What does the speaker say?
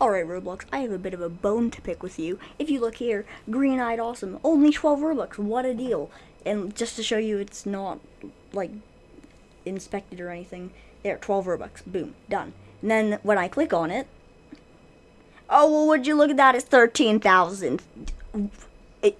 Alright, Roblox, I have a bit of a bone to pick with you. If you look here, Green Eyed Awesome, only 12 Robux, what a deal. And just to show you it's not, like, inspected or anything, there, 12 Robux, boom, done. And then when I click on it, oh, well, would you look at that, it's 13,000. It-